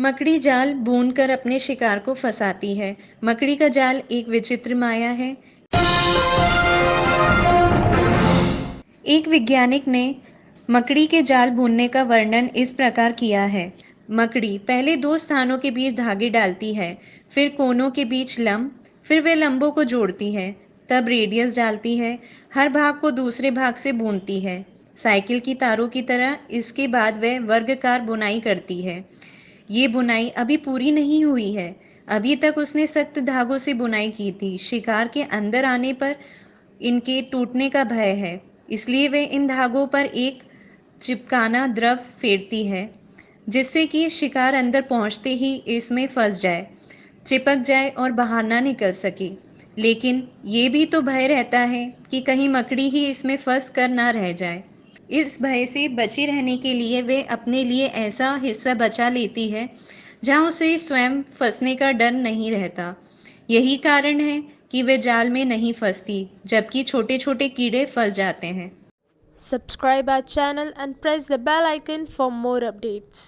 मकड़ी जाल बूनकर अपने शिकार को फंसाती है। मकड़ी का जाल एक विचित्र माया है। एक वैज्ञानिक ने मकड़ी के जाल बुनने का वर्णन इस प्रकार किया है। मकड़ी पहले दो स्थानों के बीच धागे डालती है, फिर कोनों के बीच लंब, फिर वे लंबों को जोड़ती है, तब रेडियस डालती है, हर भाग को दूसरे भाग से बुनती है। साइकिल की तारों की तरह इसके बाद वह वर्गकार बुनाई करती है। ये बुनाई अभी पूरी नहीं हुई है। अभी तक उसने सख्त धागों से बुनाई की थी। शिकार के अंदर आने पर इनके टूटने का भय है। इसलिए वे इन धागों पर एक चिपकाना द्रव फेरती है, जिससे कि शिकार अंदर पहुँचते ही इसमें फंस जाए, चिपक जाए और बाहर ना निकल सके। लेकिन ये भी तो भय रहता है कि कहीं मकड़ी ही इसमें फंस कर ना रह जाए। इस भय से बची रहने के लिए वे अपने लिए ऐसा हिस्सा बचा लेती है, जहाँ उसे स्वयं फंसने का डर नहीं रहता यही कारण है कि वे जाल में नहीं फंसती, जबकि छोटे छोटे कीड़े फंस जाते हैं subscribe our channel and press the bell icon for more updates.